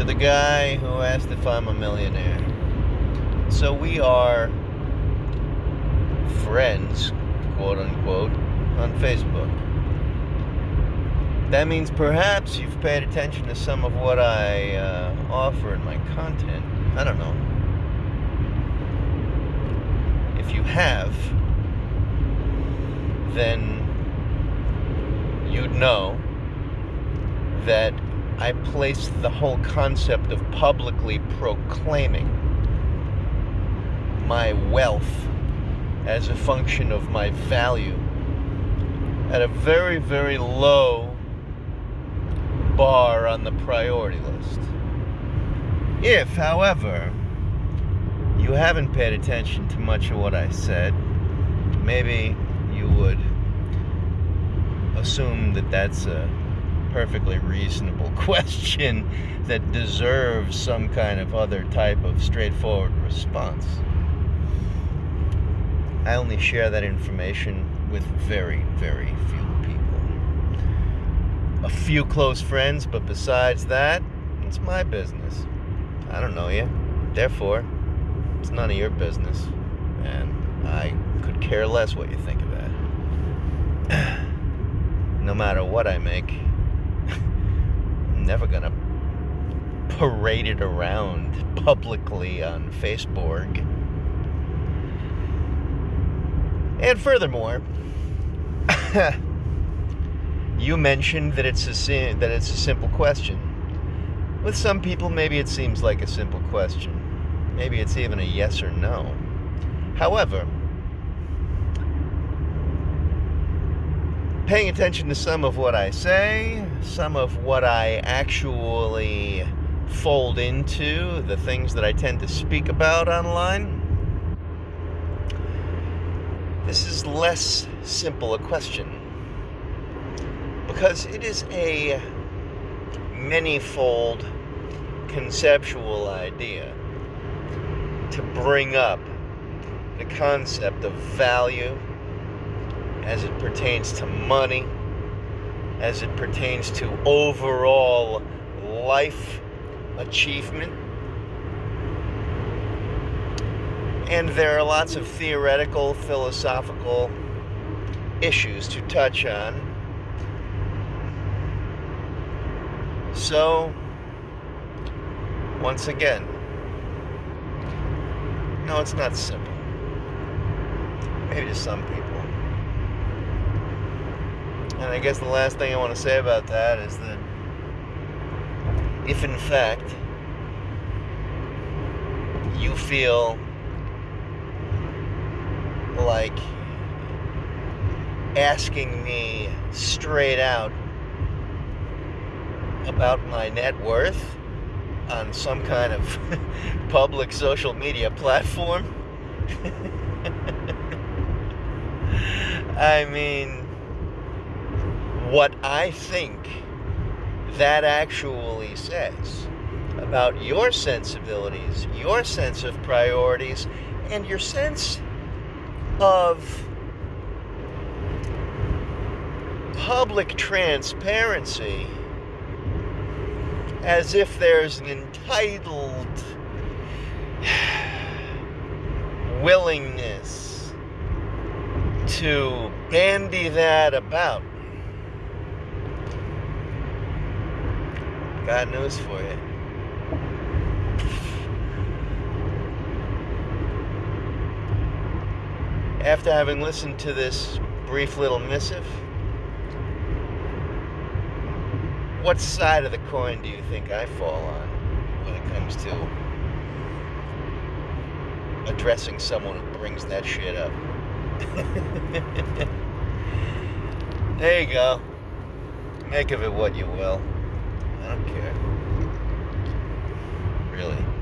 to the guy who asked if I'm a millionaire. So we are friends, quote unquote, on Facebook. That means perhaps you've paid attention to some of what I uh, offer in my content. I don't know. If you have, then you'd know that I place the whole concept of publicly proclaiming my wealth as a function of my value at a very, very low bar on the priority list. If, however, you haven't paid attention to much of what I said, maybe you would assume that that's a perfectly reasonable question that deserves some kind of other type of straightforward response. I only share that information with very, very few people. A few close friends, but besides that, it's my business. I don't know you. Therefore, it's none of your business. And I could care less what you think of that. no matter what I make, Never gonna parade it around publicly on Facebook. And furthermore, you mentioned that it's a that it's a simple question. With some people, maybe it seems like a simple question. Maybe it's even a yes or no. However, paying attention to some of what I say, some of what I actually fold into, the things that I tend to speak about online, this is less simple a question because it is a many-fold conceptual idea to bring up the concept of value as it pertains to money, as it pertains to overall life achievement And there are lots of theoretical, philosophical issues to touch on. So, once again, no, it's not simple. Maybe to some people. And I guess the last thing I want to say about that is that if in fact you feel like asking me straight out about my net worth on some kind of public social media platform. I mean, what I think that actually says about your sensibilities, your sense of priorities, and your sense of public transparency as if there's an entitled willingness to bandy that about. Got news for you. after having listened to this brief little missive, what side of the coin do you think I fall on when it comes to addressing someone who brings that shit up? there you go. Make of it what you will. I don't care. Really.